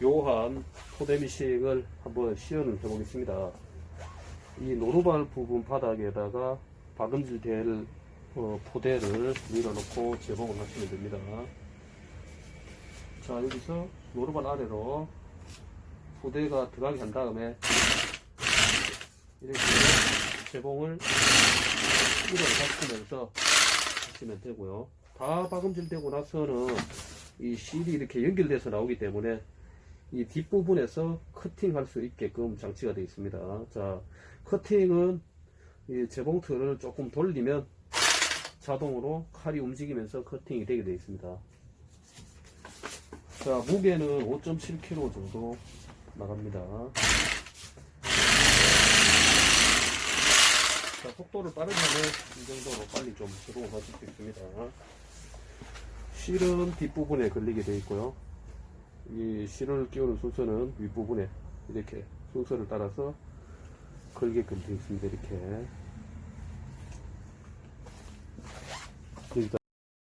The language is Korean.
묘한 포데미식을 한번 시연을 해 보겠습니다. 이 노루발 부분 바닥에다가 박음질 될 어, 포대를 밀어놓고 재봉을 하시면 됩니다. 자 여기서 노루발 아래로 포대가 들어가게 한 다음에 이렇게 재봉을 밀어가시면서 하시면 되고요. 다 박음질 되고 나서는 이 실이 이렇게 연결돼서 나오기 때문에 이 뒷부분에서 커팅할 수 있게끔 장치가 되어 있습니다. 자, 커팅은 이 재봉틀을 조금 돌리면 자동으로 칼이 움직이면서 커팅이 되게 되어 있습니다. 자, 무게는 5.7kg 정도 나갑니다. 자, 속도를 빠르게 하면 이 정도로 빨리 좀 제공을 하실 수 있습니다. 실은 뒷부분에 걸리게 되어 있고요. 이 실을 끼우는 순서는 윗부분에 이렇게 순서를 따라서 걸게끔 되어 있습니다. 이렇게.